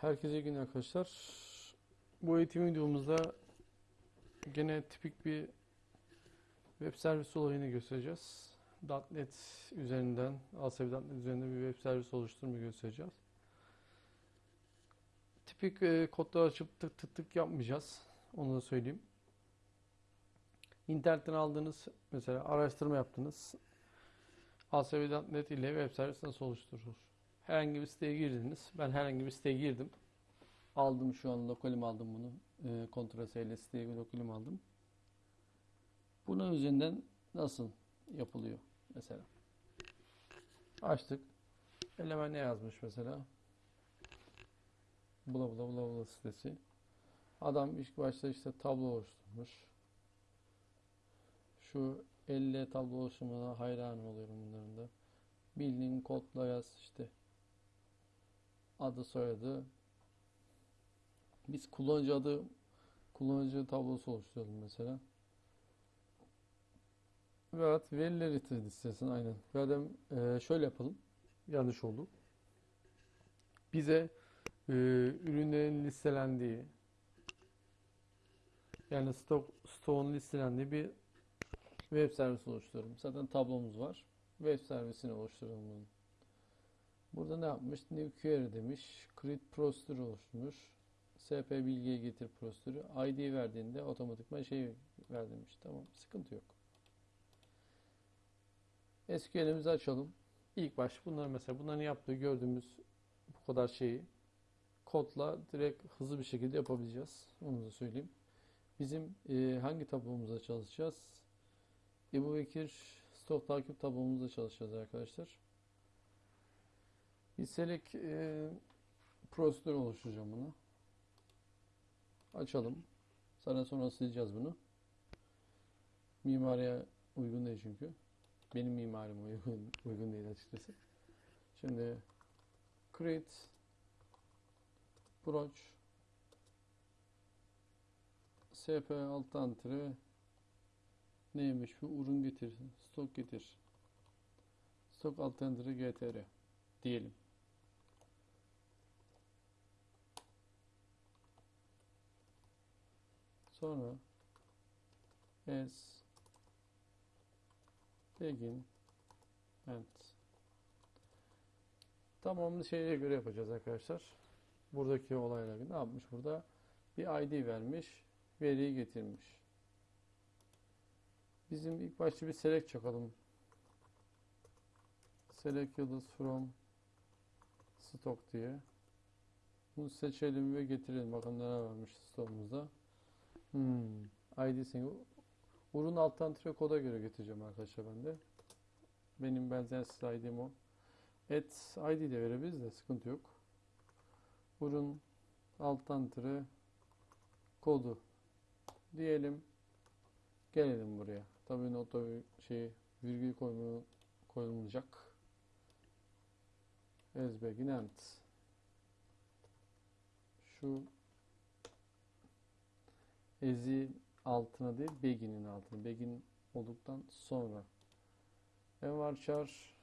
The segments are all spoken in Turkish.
Herkese iyi günler arkadaşlar. Bu eğitim videomuzda gene tipik bir web servis olayını göstereceğiz. .NET üzerinden, ASP.NET üzerinden bir web servis oluşturmayı göstereceğiz. Tipik e, kodları açıp tık tık tık yapmayacağız. Onu da söyleyeyim. İnternetten aldığınız mesela araştırma yaptınız. ASP.NET ile web servis nasıl oluşturulur? Herhangi bir siteye girdiniz. Ben herhangi bir siteye girdim. Aldım şu an lokalim aldım bunu. E, Ctrl S siteye lokalim aldım. Bunun üzerinden nasıl yapılıyor mesela? Açtık. Element ne yazmış mesela? Bula bula bula bula sitesi. Adam ilk başta işte tablo oluşturmuş. Şu elle tablo oluşturmana hayran oluyorum bunların da. Bildiğin kodla yaz işte. Adı soyadı. Biz kullanıcı adı kullanıcı tablosu oluşturalım mesela. Evet verileri test istesin aynen. Da e, şöyle yapalım. Yanlış oldu. Bize e, ürünlerin listelendiği yani stok stoğun listelendiği bir web servisi oluşturalım. Zaten tablomuz var. Web servisini oluşturalım bunu. Burada ne yapmış? New query demiş. Create procedure oluşturmuş. SP bilgiye getir prosedürü. ID verdiğinde otomatikman şey ver demiş. Tamam. Sıkıntı yok. SQL'imizi açalım. İlk baş bunları mesela bunların yaptığı gördüğümüz bu kadar şeyi kodla direkt hızlı bir şekilde yapabileceğiz. Onu da söyleyeyim. Bizim e, hangi tablomuzda çalışacağız? Ebu Bekir stok takip tablomuzda çalışacağız arkadaşlar. Select e, prosedür oluşturacağım bunu. Açalım. Sonra sonra sileceğiz bunu. Mimariye uygun değil çünkü. Benim mimarime uygun, uygun değil açıkçası. Şimdi create broach sp alttan tire neymiş bu ürün getir stok getir stok alttan tire gtr diyelim. Sonra as begin end tamamını şeye göre yapacağız arkadaşlar. Buradaki olayla ne yapmış burada? Bir ID vermiş, veriyi getirmiş. Bizim ilk başta bir select çakalım. Select yıldız from stock diye. Bunu seçelim ve getirelim. Bakın neler varmış stoğumuzda. Hmm. ID'sini Urun alttan tire koda göre getireceğim arkadaşlar ben de. Benim benzersiz ID'm o. Et ID de verebiliriz de sıkıntı yok. Urun alttan tire kodu diyelim. Gelelim buraya. Tabii nota şey virgül koyma, koyulmayacak. Ezbegin. Şu ezi altına değil begin'in altına. Begin olduktan sonra. Envar char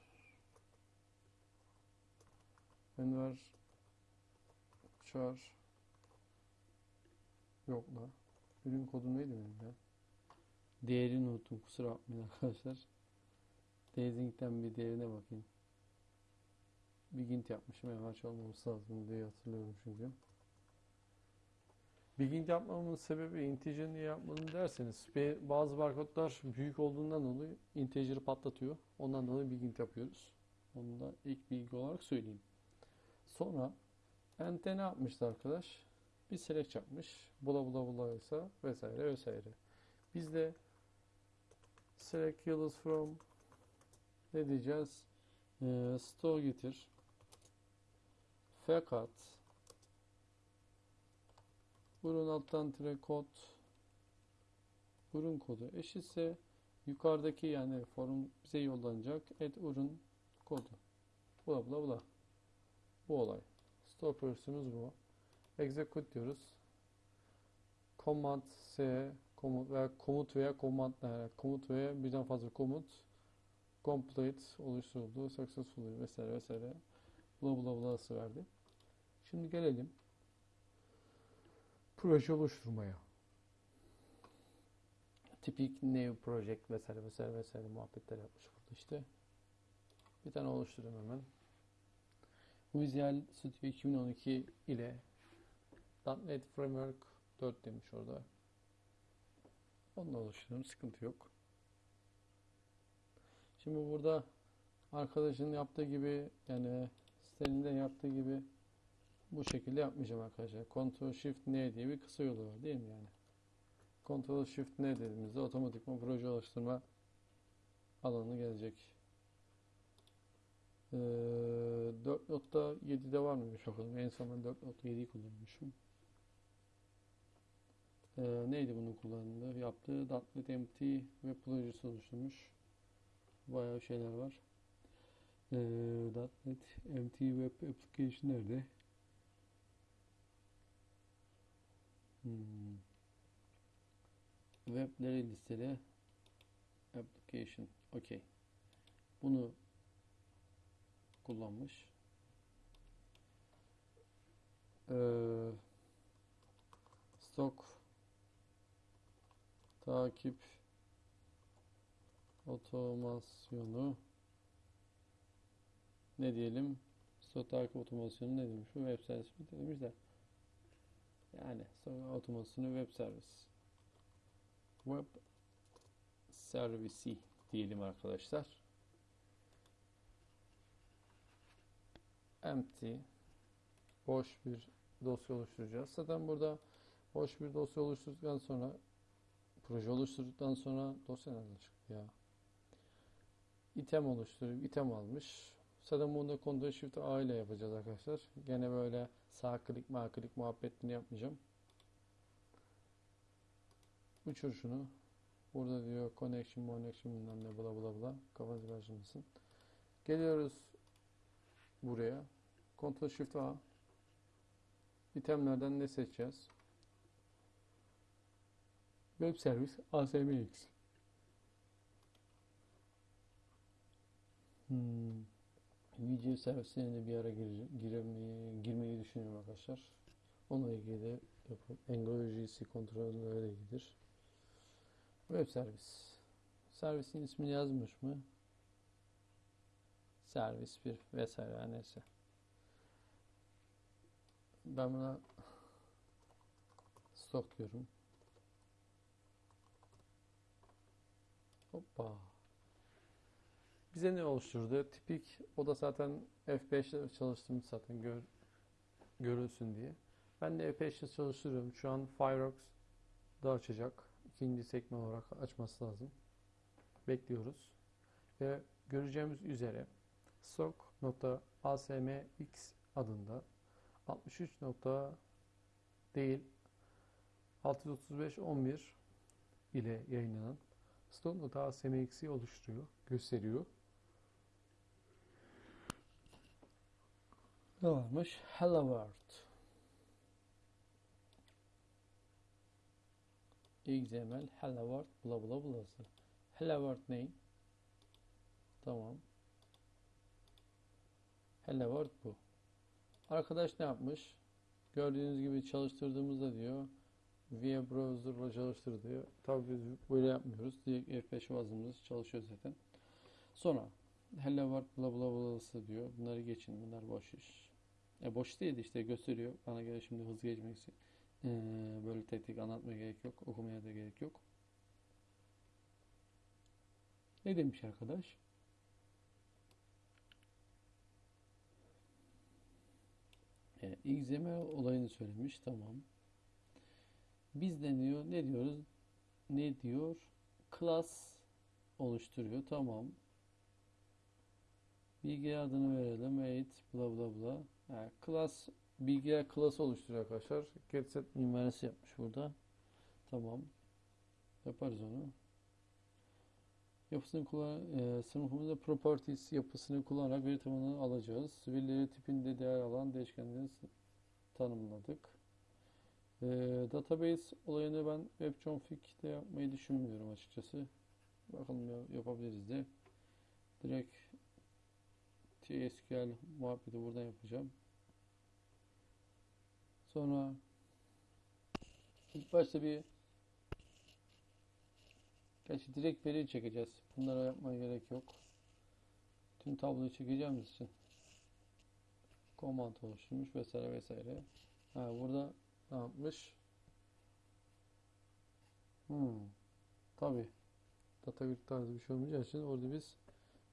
Envar char yok la. Ürün kodu neydi benim ya? Değerini unuttum. Kusura bakmayın arkadaşlar. Dazing'den bir değerine bakayım. Begin yapmışım. Envar char olmaması lazım diye hatırlıyorum çünkü. Begin yapmamın sebebi integer niye yapmadım derseniz bazı barkodlar büyük olduğundan dolayı integer'ı patlatıyor. Ondan dolayı begin yapıyoruz. Onu da ilk bilgi olarak söyleyeyim. Sonra ente ne yapmıştı arkadaş? Bir select yapmış. Bula bula bula ise vesaire vesaire. Biz de select yıldız from ne diyeceğiz? Ee, store getir. Fakat Burun alttan tire kod ürün kodu eşitse yukarıdaki yani forum bize yollanacak et ürün kodu. Bula bula bula. Bu olay. Stop pursue'umuz bu. Execute diyoruz. Command S komut veya komut veya command yani komut veya birden fazla komut complete oluşturuldu. Successful vesaire vesaire bula bula bulası verdi. Şimdi gelelim proje oluşturmaya. Tipik new project vesaire vesaire vesaire muhabbetler yapmış burada işte. Bir tane oluşturayım hemen. Visual Studio 2012 ile .NET Framework 4 demiş orada. Onu da oluşturuyorum. Sıkıntı yok. Şimdi burada arkadaşın yaptığı gibi yani sitenin de yaptığı gibi bu şekilde yapmayacağım arkadaşlar. Ctrl Shift N diye bir kısa yolu var değil mi yani? Ctrl Shift N dediğimizde otomatikman proje oluşturma alanı gelecek. Ee, 4.7'de var mıymış bakalım. En son ben 4.7'yi kullanmışım. Ee, neydi bunun kullanımı? Yaptığı .NET MT ve projesi oluşturmuş. Bayağı şeyler var. Ee, .NET MT Web Application nerede? Hmm. Webleri listeli application. Okey. Bunu kullanmış. Ee, stok takip otomasyonu ne diyelim? Stok takip otomasyonu ne demiş? Bu web servisi mi demiş de. Yani sonra otomasyonu web servis. Web servisi diyelim arkadaşlar. Empty boş bir dosya oluşturacağız. Zaten burada boş bir dosya oluşturduktan sonra proje oluşturduktan sonra dosya nereden çıktı ya? item oluşturup item almış. Zaten bunu da Ctrl Shift A ile yapacağız arkadaşlar. Gene böyle sağ klik sağ klik muhabbetini yapmayacağım. Uçur şunu. Burada diyor connection, connection bilmem ne bla bla bla. Kafanızı karıştırmasın. Geliyoruz buraya. Ctrl Shift A. İtemlerden ne seçeceğiz? Web servis ASMX. Hmm. Video servisine de bir ara gir, giremeyi, girmeyi düşünüyorum arkadaşlar. Onunla ilgili de yapıp Angular kontrolü de ilgilidir. Web servis. Servisin ismini yazmış mı? Servis 1 vesaire neyse. Ben buna stop diyorum. Hoppa. Bize ne oluşturdu? Tipik o da zaten F5'te çalıştığımız zaten gör, görülsün diye. Ben de F5'te çalıştırıyorum. Şu an Firefox da açacak. İkinci sekme olarak açması lazım. Bekliyoruz. Ve göreceğimiz üzere stock.asmx adında 63 nokta değil 635.11 ile yayınlanan stock.asmx'i oluşturuyor, gösteriyor. Ne varmış? Hello World. XML Hello World bla bla blası. Hello World ne? Tamam. Hello World bu. Arkadaş ne yapmış? Gördüğünüz gibi çalıştırdığımızda diyor via browser'la çalıştır diyor. Tabii biz böyle yapmıyoruz. Direkt F5 bazımız çalışıyor zaten. Sonra hello world bla bla bla'sı diyor. Bunları geçin. Bunlar boş iş. E boş değil işte gösteriyor. Bana göre şimdi hızlı geçmek için. Ee, böyle tek tek anlatmaya gerek yok. Okumaya da gerek yok. Ne demiş arkadaş? E, XML olayını söylemiş. Tamam. Biz deniyor. Ne diyoruz? Ne diyor? Class oluşturuyor. Tamam. Bilgi adını verelim. Eğit bla bla bla. Yani class bilgiler klası oluşturuyor arkadaşlar. Getset mimarisi yapmış burada. Tamam. Yaparız onu. Yapısını kullan e, sınıfımızda properties yapısını kullanarak veri tabanını alacağız. Verileri tipinde değer alan değişkenleri tanımladık. E, database olayını ben WebConfig'de yapmayı düşünmüyorum açıkçası. Bakalım yapabiliriz de. Direkt TSQL muhabbeti buradan yapacağım. Sonra İlk başta bir Gerçi direkt veri çekeceğiz. Bunlara yapmaya gerek yok. Tüm tabloyu çekeceğimiz için command oluşturmuş vesaire vesaire. Ha burada ne yapmış? Hmm. Tabii. Data grid tarzı bir şey olmayacağı için orada biz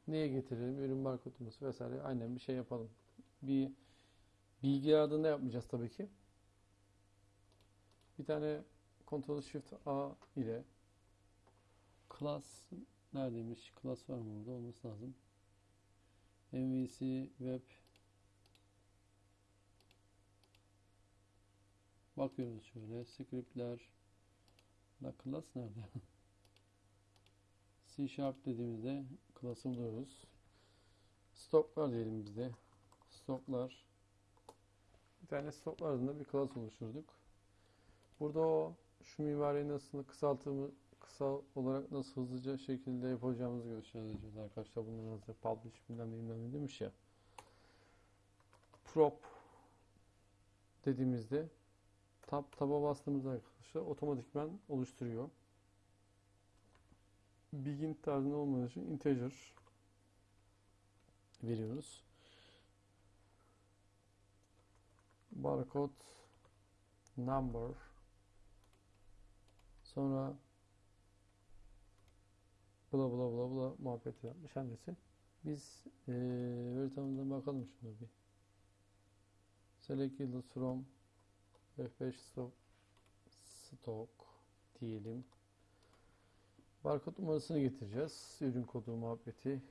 neye getirelim? Ürün barkodlaması vesaire aynen bir şey yapalım. Bir bilgi ardında yapmayacağız tabii ki. Bir tane Ctrl Shift A ile class neredeymiş? Class var mı burada? Olması lazım. MVC Web Bakıyoruz şöyle. Scriptler da class nerede? C Sharp dediğimizde class'ı buluyoruz. Stoklar diyelim bizde. Stoklar. Bir tane stoklar adında bir class oluşturduk. Burada o şu mimariyi nasıl kısaltımı kısa olarak nasıl hızlıca şekilde yapacağımızı göstereceğiz arkadaşlar. Bundan hazır publish bilmem ne bilmem ne demiş ya. Prop dediğimizde tab taba bastığımızda arkadaşlar otomatikman oluşturuyor. Begin tarzında olmadığı için integer veriyoruz. Barcode number sonra bla bla bla bla muhabbeti yapmış annesi. Biz eee veri tabanından bakalım şuna bir. Select yield from F5 stock stock diyelim. Barkod numarasını getireceğiz. Ürün kodu muhabbeti.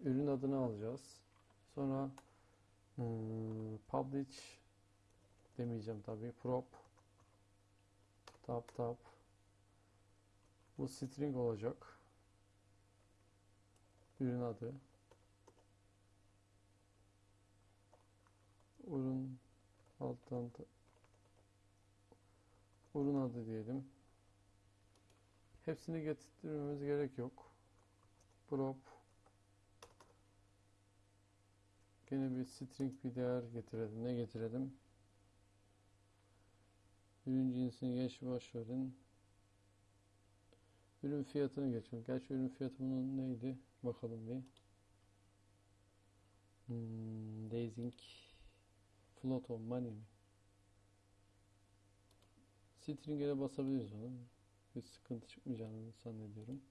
Ürün adını alacağız. Sonra hmm, publish demeyeceğim tabii. Prop tab tab bu string olacak. Ürün adı. Ürün alttan ta- ürün adı diyelim. Hepsini getirmemiz gerek yok. Prop Gene bir string bir değer getirelim. Ne getirelim? Ürün cinsini geç boş verin. Ürün fiyatını geçelim. Gerçi ürün fiyatı bunun neydi? Bakalım bir. Hmm, Dazing Float on Money mi? String'e de basabiliriz onu. Bir sıkıntı çıkmayacağını zannediyorum.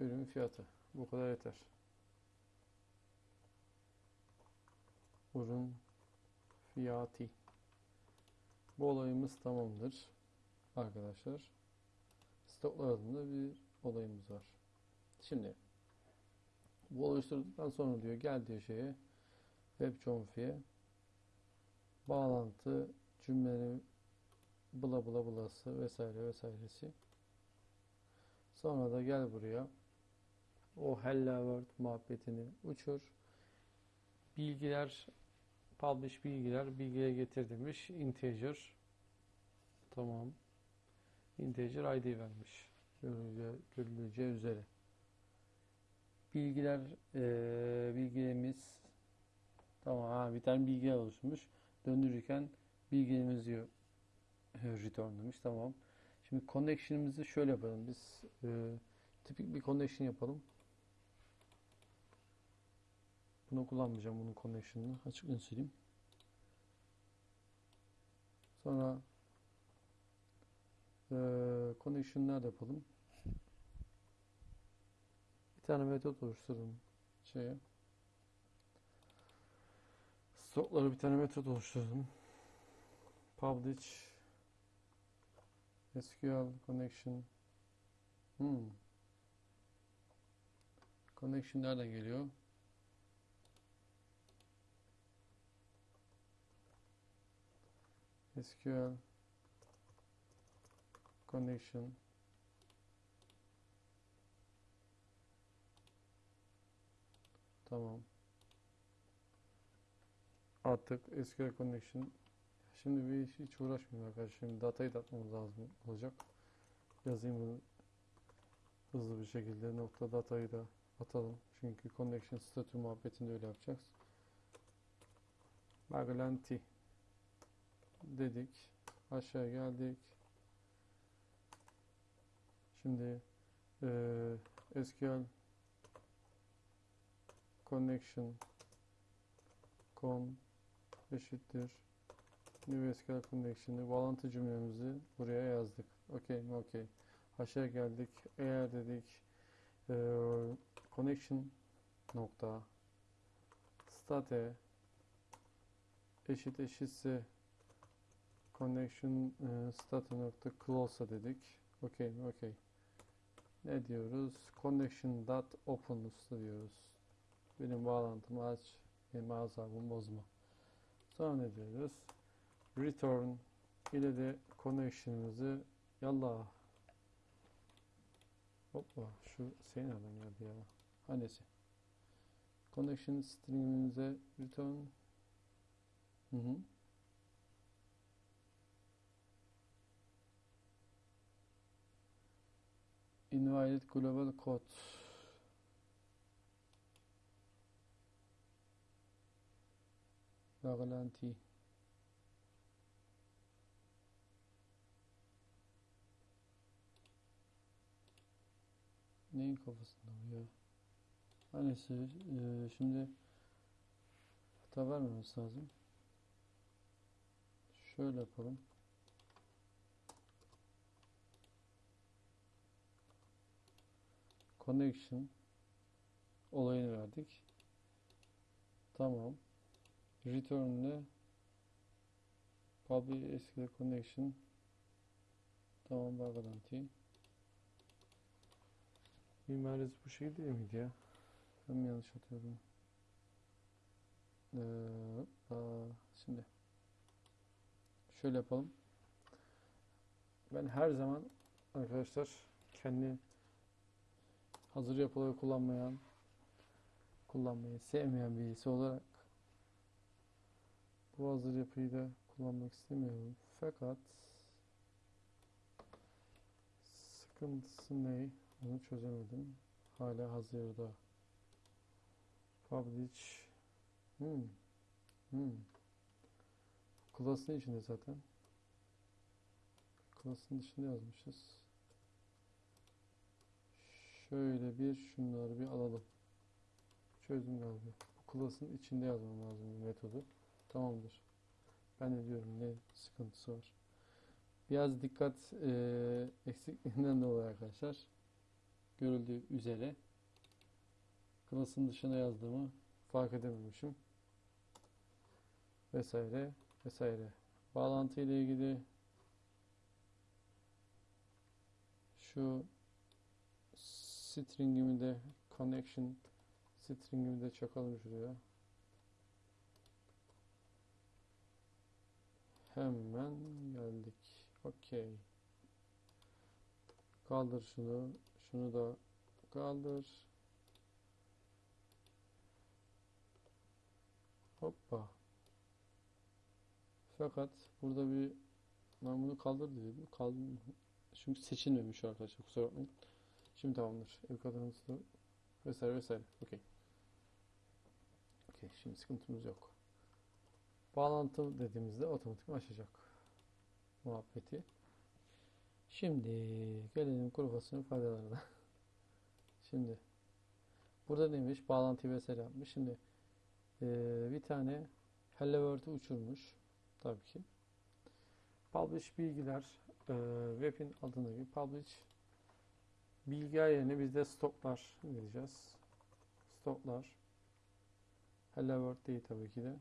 Ürün fiyatı. Bu kadar yeter. Ürün fiyatı. Bu olayımız tamamdır. Arkadaşlar. Stoklar adında bir olayımız var. Şimdi bu oluşturduktan sonra diyor gel diyor şeye web confi'ye bağlantı cümlenin bla bla blası vesaire vesairesi. Sonra da gel buraya o hello world muhabbetini uçur. Bilgiler publish bilgiler bilgiye getir demiş. Integer tamam. Integer ID vermiş. Görüleceği, üzere. Bilgiler eee bilgilerimiz tamam ha, bir tane bilgi oluşmuş. Döndürürken bilgilerimiz diyor return demiş. Tamam. Şimdi connection'ımızı şöyle yapalım. Biz e, tipik bir connection yapalım. Bunu kullanmayacağım bunun connection'ını. Açık sileyim. Sonra e, connection nerede yapalım? Bir tane metot oluşturalım şeye. Stoklara bir tane metot oluşturalım. Publish SQL connection hmm. Connection nereden geliyor? SQL connection Tamam. Attık SQL connection Şimdi bir iş hiç uğraşmıyorum arkadaşlar. Şimdi datayı da atmamız lazım olacak. Yazayım hızlı bir şekilde. Nokta datayı da atalım. Çünkü connection statü muhabbetinde öyle yapacağız. Bağlantı dedik. Aşağı geldik. Şimdi eee SQL connection con eşittir new SQL connection'ı bağlantı cümlemizi buraya yazdık. Okey mi? Okey. Aşağı geldik. Eğer dedik eee, connection nokta state eşit eşitse connection e, state nokta close'a dedik. Okey mi? Okey. Ne diyoruz? Connection dot open diyoruz. Benim bağlantımı aç. Benim azabımı bozma. Sonra ne diyoruz? Return ile de connection'ımızı yallah. Hoppa şu şey nereden geldi ya? Hangisi? Connection string'imize return Hı hı. Invalid global code. Bağlantı. Neyin kafasında bu ya? Annesi e, şimdi hata vermemiz lazım. Şöyle yapalım. Connection olayını verdik. Tamam. Return ile public SQL connection tamam bağlantı. Mimarisi bu şey değil miydi ya? Ben mi yanlış atıyorum? Ee, aa, şimdi şöyle yapalım. Ben her zaman arkadaşlar kendi hazır yapıları kullanmayan kullanmayı sevmeyen birisi olarak bu hazır yapıyı da kullanmak istemiyorum. Fakat sıkıntısı ne? Onu çözemedim. Hala hazırda. Publish. Hmm. Hmm. Class'ın içinde zaten. Class'ın dışında yazmışız. Şöyle bir şunları bir alalım. Çözdüm galiba. Bu class'ın içinde yazmam lazım bu metodu. Tamamdır. Ben de diyorum ne sıkıntısı var. Biraz dikkat eee eksikliğinden dolayı arkadaşlar. Görüldüğü üzere class'ın dışına yazdığımı fark edememişim. Vesaire vesaire. Bağlantı ile ilgili şu string'imi de connection string'imi de çakalım şuraya. Hemen geldik. Okey. Kaldır şunu. Şunu da kaldır. Hoppa. Fakat burada bir ben bunu kaldır dedim. Kaldır. Çünkü seçilmemiş arkadaşlar. Kusura bakmayın. Şimdi tamamdır. Ev kadınızda vesaire vesaire. Okey. Okey. Şimdi sıkıntımız yok. Bağlantı dediğimizde otomatik açacak muhabbeti. Şimdi gelelim fasulye faydalarına. Şimdi burada neymiş? Bağlantı vesaire yapmış. Şimdi eee, bir tane Hello uçurmuş. Tabii ki. Publish bilgiler eee, web'in adına gibi publish bilgiler yerine biz de stoklar diyeceğiz. Stoklar. Hello World değil tabii ki de.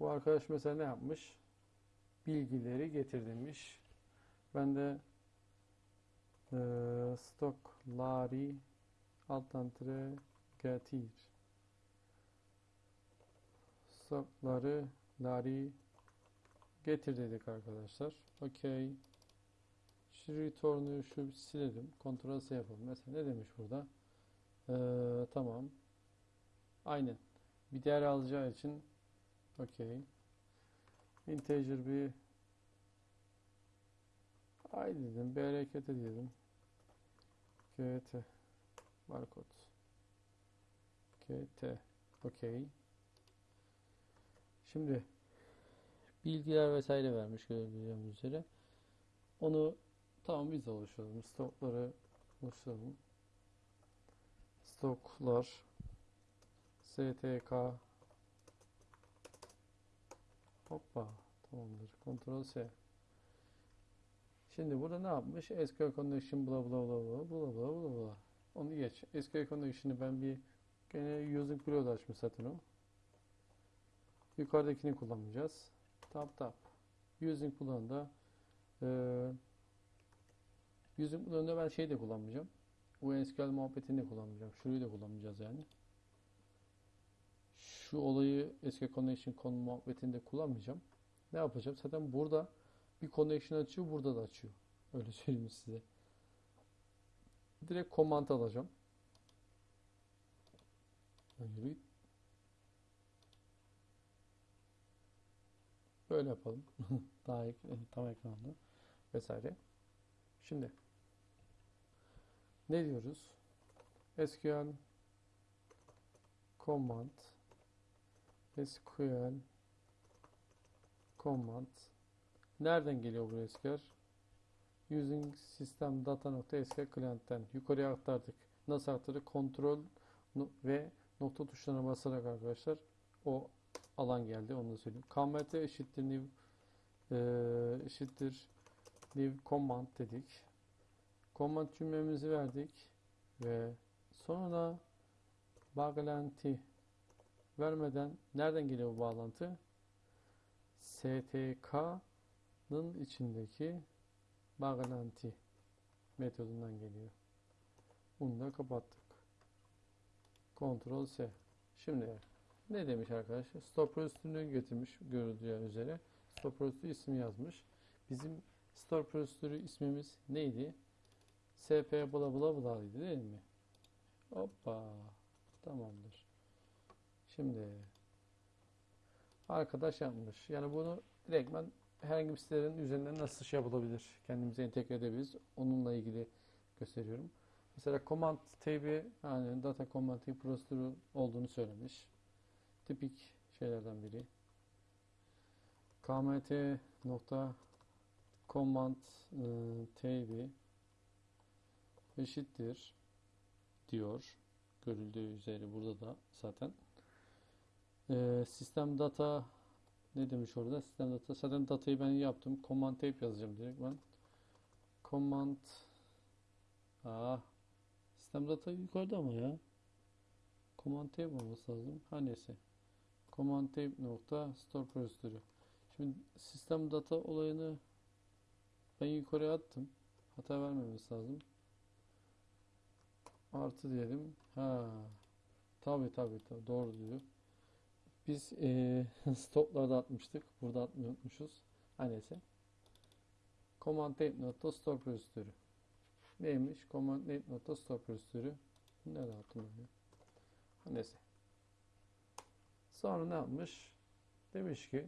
Bu arkadaş mesela ne yapmış? Bilgileri getir demiş. Ben de eee stokları alttan tire getir. Stokları lari getir dedik arkadaşlar. Okey. Şu return'u şu silelim. Ctrl S yapalım. Mesela ne demiş burada? Eee, tamam. Aynen. Bir değer alacağı için okey. Integer bir ay dedim. Bir harekete diyelim. gt barkod gt okey. Şimdi bilgiler vesaire vermiş gördüğünüz üzere. Onu tamam biz oluşturalım. Stokları oluşturalım. Stoklar STK Hoppa tamamdır. Ctrl S. Şimdi burada ne yapmış? SQL connection bla bla bla bla bla bla bla bla. Onu geç. SQL connection'ı ben bir gene using preload açmış zaten o. Yukarıdakini kullanmayacağız. Tab tab. Using Boolean'da eee using Boolean'da ben şey de kullanmayacağım. Bu SQL muhabbetini de kullanmayacağım. Şurayı da kullanmayacağız yani. Şu olayı SQL connection konu muhabbetini de kullanmayacağım. Ne yapacağım? Zaten burada bir connection açıyor, burada da açıyor. Öyle söyleyeyim size. Direkt command alacağım. Böyle yapalım. Daha ek- tam ekranda vesaire. Şimdi ne diyoruz? SQL command SQL command nereden geliyor bu SQL? Using system data.sql client'ten yukarıya aktardık. Nasıl aktardık? Kontrol ve nokta tuşlarına basarak arkadaşlar o alan geldi. Onu da söyleyeyim. KMT eşittir new eee, eşittir new command dedik. Command cümlemizi verdik ve sonra bağlantı vermeden nereden geliyor bu bağlantı? STK'nın içindeki bağlantı metodundan geliyor. Bunu da kapattık. Ctrl S. Şimdi ne demiş arkadaşlar? Stop prosedürünü getirmiş görüldüğü üzere. Stop prosedürü ismi yazmış. Bizim stop prosedürü ismimiz neydi? SP bla bla bla'ydı değil mi? Hoppa. Tamamdır. Şimdi arkadaş yapmış. Yani bunu direktmen herhangi bir sitelerin üzerinden nasıl şey yapılabilir? Kendimize entegre edebiliriz. Onunla ilgili gösteriyorum. Mesela command tabi yani data command tabi prosedürü olduğunu söylemiş. Tipik şeylerden biri. kmt nokta command e, tabi eşittir diyor. Görüldüğü üzere burada da zaten. E, sistem data ne demiş orada? Sistem data. Zaten datayı ben yaptım. Command tape yazacağım direkt ben. Command Ah Sistem data yukarıda ama ya. Command tape olması lazım. Ha neyse. Command tape nokta store prosedürü. Şimdi sistem data olayını ben yukarıya attım. Hata vermemesi lazım. Artı diyelim. Ha. Tabi tabi tabi doğru diyor. Biz eee stoplarda atmıştık. Burada atmayı unutmuşuz. Ha neyse. Command tape nokta store prosedürü. Neymiş? Command net nokta stop prosedürü. Nerede attım ben ya? Neyse. Sonra ne yapmış? Demiş ki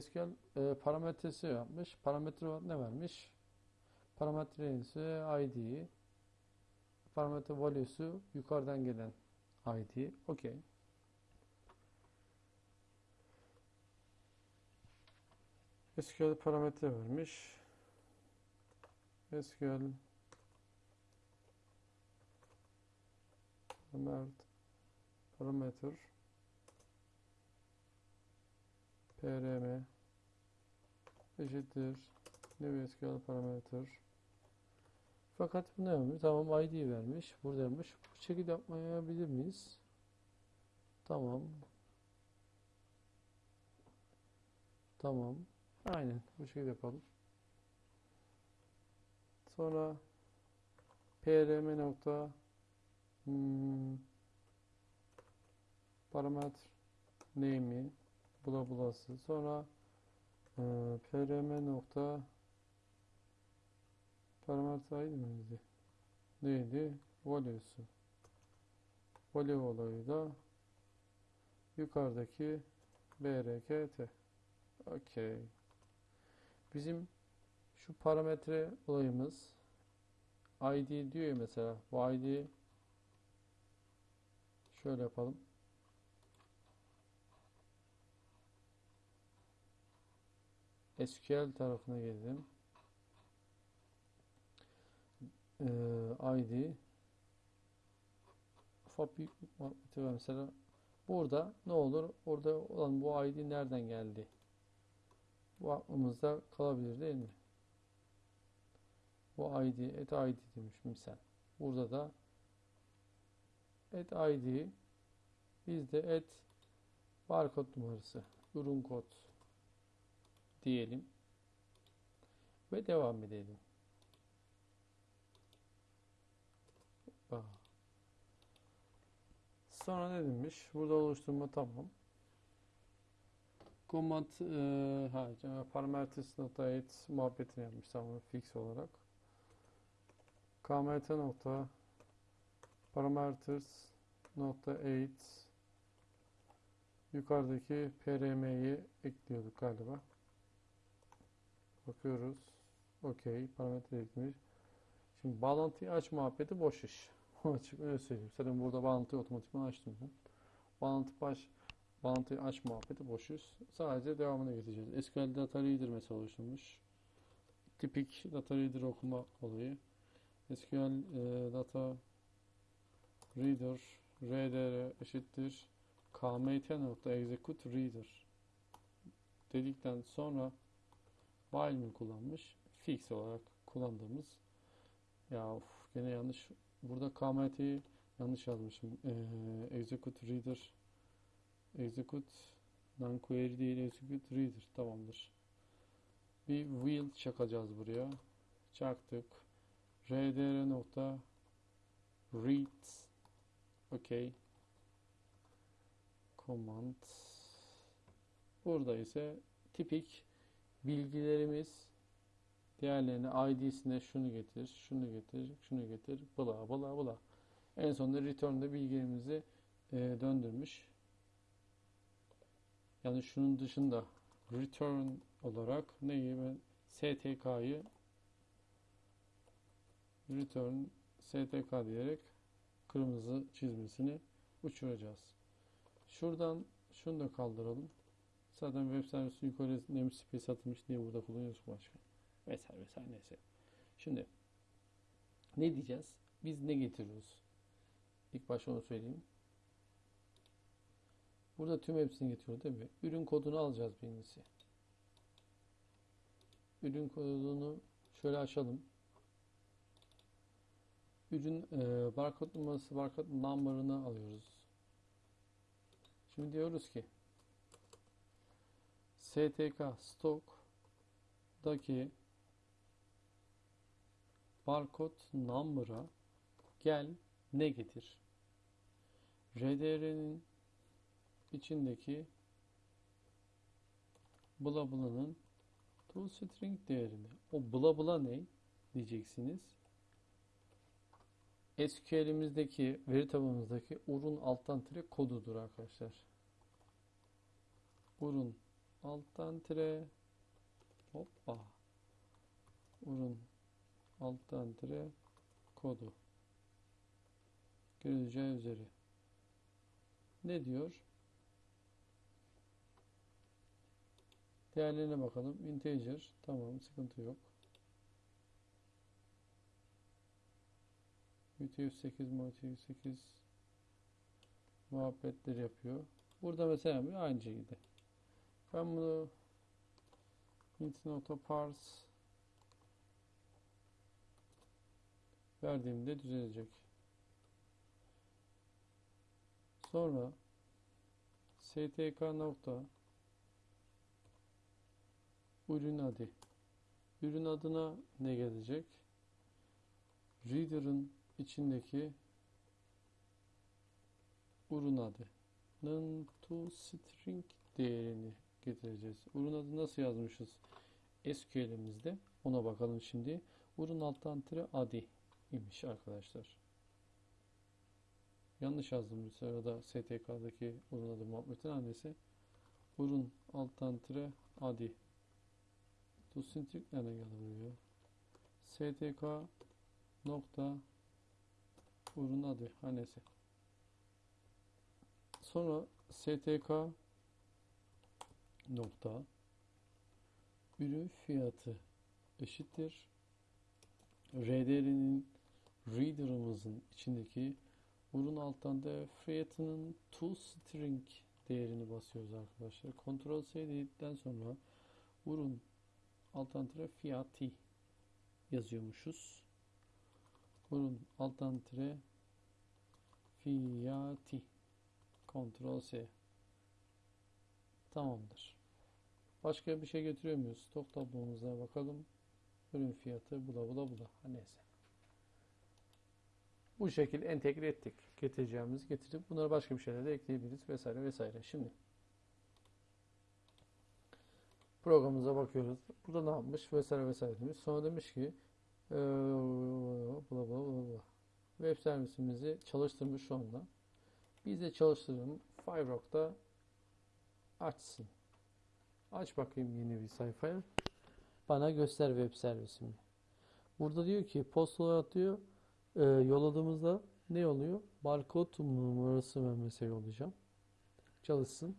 SQL e, parametresi yapmış. Parametre ne vermiş? Parametresi ID. Parametre value'su yukarıdan gelen ID. Okey. SQL parametre vermiş. SQL Mert parametre prm eşittir new SQL parametre fakat bu ne yapmış? Tamam ID vermiş. Buradaymış. Bu şekilde yapmayabilir miyiz? Tamam. Tamam. Aynen. Bu şekilde yapalım. Sonra prm nokta Hmm. Parametre name'i bula bulası sonra e, prm nokta parametre ID miydi? Neydi? Value'su. Value olayı da yukarıdaki brkt. Okey. Bizim şu parametre olayımız ID diyor ya mesela. Bu ID Şöyle yapalım. SQL tarafına geldim. Ee, ID ufak bir mesela burada ne olur orada olan bu ID nereden geldi bu aklımızda kalabilir değil mi bu ID et ID demiş misal burada da et ID bizde et barkod numarası ürün kod diyelim ve devam edelim. Sonra ne demiş? Burada oluşturma tamam. Command e, ha, parameters nokta et muhabbetini yapmış tamam fix olarak. kmt nokta parameters nokta 8 yukarıdaki prm'yi ekliyorduk galiba. Bakıyoruz. Okey. Parametre eklemiş. Şimdi bağlantıyı aç muhabbeti boş iş. Açık öyle söyleyeyim. Zaten burada bağlantıyı otomatikman açtım ben. Bağlantı baş bağlantıyı aç muhabbeti boş iş. Sadece devamını getireceğiz. SQL Data Reader mesela oluşturmuş. Tipik Data Reader okuma olayı. SQL e, Data Reader RDR eşittir kmt.execute reader dedikten sonra while mi kullanmış? Fix olarak kullandığımız ya of, gene yanlış burada kmt'yi yanlış yazmışım. Ee, execute reader execute non-query değil execute reader tamamdır. Bir will çakacağız buraya. Çaktık. rdr nokta read okey command burada ise tipik bilgilerimiz diğerlerine id'sine şunu getir, şunu getir, şunu getir, bla bla bla. En sonunda return'da bilgilerimizi e, döndürmüş. Yani şunun dışında return olarak neyi ben stk'yı return stk diyerek kırmızı çizmesini uçuracağız. Şuradan şunu da kaldıralım. Zaten web servisi yukarı namespace atılmış diye burada kullanıyoruz başka. Vesaire vesaire neyse. Şimdi ne diyeceğiz? Biz ne getiriyoruz? İlk başta onu söyleyeyim. Burada tüm hepsini getiriyor değil mi? Ürün kodunu alacağız birincisi. Ürün kodunu şöyle açalım. Ürün e, barkod numarası, barkod number'ını alıyoruz. Şimdi diyoruz ki STK stock'daki barkod number'a gel ne getir? RDR'nin içindeki bula bula'nın toString değerini. O bula ne diyeceksiniz? SQL'imizdeki veri tabanımızdaki urun alttan tire kodudur arkadaşlar. Urun alttan tire hoppa urun alttan tire kodu görüleceği üzere ne diyor? Değerlerine bakalım. Integer. Tamam. Sıkıntı yok. UTF-8 MOTF-8 muhabbetleri yapıyor. Burada mesela aynı şekilde. Ben bunu int.parse verdiğimde düzelecek. Sonra stk nokta ürün adı. Ürün adına ne gelecek? Reader'ın içindeki ürün adının toString değerini getireceğiz. Ürün adı nasıl yazmışız SQL'imizde? Ona bakalım şimdi. Ürün alttan tire adi imiş arkadaşlar. Yanlış yazdım bu sırada STK'daki ürün adı muhabbetin annesi. Ürün alttan tire adi. Geldi buraya? STK nokta ürün adı hanesi. Sonra stk nokta ürün fiyatı eşittir. RDR'nin reader'ımızın içindeki ürün alttan da fiyatının toString değerini basıyoruz arkadaşlar. Ctrl C dedikten sonra ürün alttan tire fiyatı yazıyormuşuz. Ürün alttan tire fiyatı Ctrl C Tamamdır. Başka bir şey getiriyor muyuz? Stok tablomuza bakalım. Ürün fiyatı bula bula bula. Ha neyse. Bu şekil entegre ettik. Getireceğimizi getirdik. Bunları başka bir şeyler de ekleyebiliriz vesaire vesaire. Şimdi programımıza bakıyoruz. Burada ne yapmış vesaire vesaire demiş. Sonra demiş ki eee, bula bula bula bula. Web servisimizi çalıştırmış şu anda. Biz de çalıştıralım. Firerock'ta açsın. Aç bakayım yeni bir sayfaya. Bana göster web servisimi. Burada diyor ki postalar atıyor. Ee, yolladığımızda ne oluyor? Barkod numarası mesela yollayacağım. Çalışsın.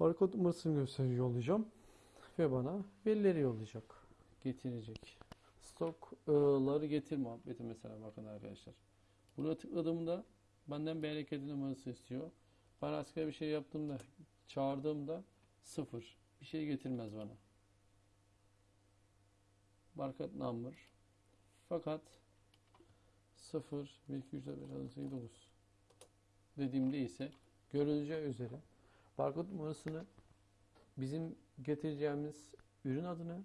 Barkod numarasını gösteriyor yollayacağım. Ve bana verileri yollayacak. Getirecek. Stokları getir muhabbeti mesela bakın arkadaşlar. Buraya tıkladığımda benden hareketi numarası istiyor. Ben askere bir şey yaptığımda, çağırdığımda sıfır. Bir şey getirmez bana. Barcode number. Fakat 0, 1, 2, 3, 4, 5, 6, 7, 9 dediğimde ise görüleceği üzere barkod numarasını bizim getireceğimiz ürün adını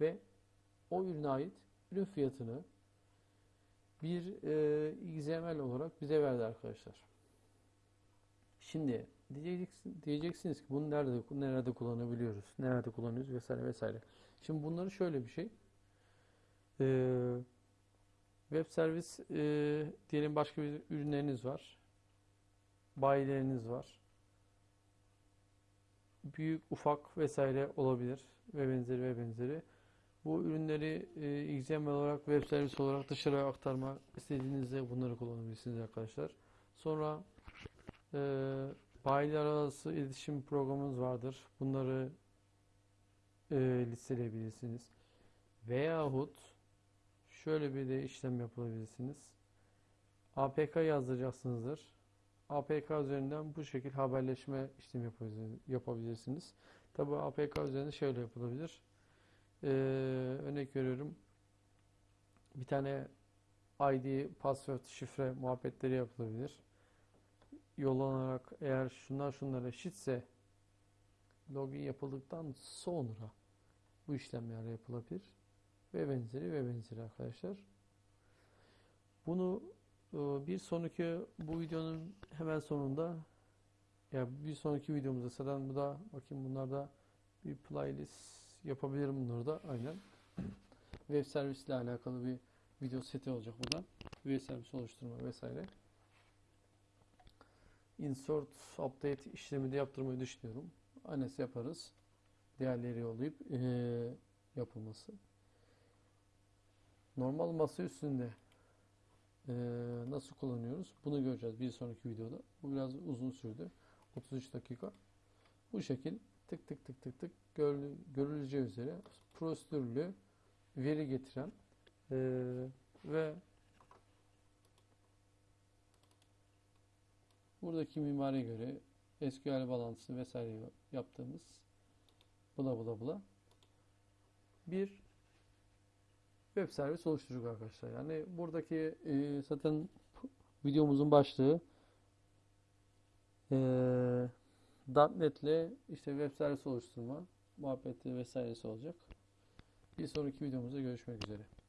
ve o ürüne ait ürün fiyatını bir e, XML olarak bize verdi arkadaşlar. Şimdi diyeceksin, diyeceksiniz ki bunu nerede nerede kullanabiliyoruz, nerede kullanıyoruz vesaire vesaire. Şimdi bunları şöyle bir şey. Ee, web servis e, diyelim başka bir ürünleriniz var. Bayileriniz var. Büyük, ufak vesaire olabilir ve benzeri ve benzeri. Bu ürünleri e, XML olarak web servis olarak dışarıya aktarmak istediğinizde bunları kullanabilirsiniz arkadaşlar. Sonra e, bayiler arası iletişim programımız vardır. Bunları e, listeleyebilirsiniz. Veyahut şöyle bir de işlem yapabilirsiniz. APK yazdıracaksınızdır. APK üzerinden bu şekilde haberleşme işlemi yapabilirsiniz. Tabi APK üzerinde şöyle yapılabilir. Ee, örnek veriyorum. Bir tane ID, password, şifre muhabbetleri yapılabilir. Yollanarak eğer şunlar şunlar eşitse login yapıldıktan sonra bu işlemler yapılabilir ve benzeri ve benzeri arkadaşlar. Bunu bir sonraki bu videonun hemen sonunda ya bir sonraki videomuzda zaten bu da bakayım bunlarda bir playlist yapabilirim bunları da aynen. Web servisle alakalı bir video seti olacak burada. Web servis oluşturma vesaire. Insert, update işlemi de yaptırmayı düşünüyorum. Anes yaparız. Diğerleri yollayıp eee, yapılması. Normal masa üstünde eee, nasıl kullanıyoruz? Bunu göreceğiz bir sonraki videoda. Bu biraz uzun sürdü. 33 dakika. Bu şekil tık tık tık tık tık görüleceği üzere prosedürlü veri getiren eee, ve buradaki mimariye göre SQL bağlantısı vesaire yaptığımız bula bula bula bir web servis oluşturduk arkadaşlar. Yani buradaki e, zaten videomuzun başlığı e, .NET ile işte web servis oluşturma muhabbeti vesairesi olacak. Bir sonraki videomuzda görüşmek üzere.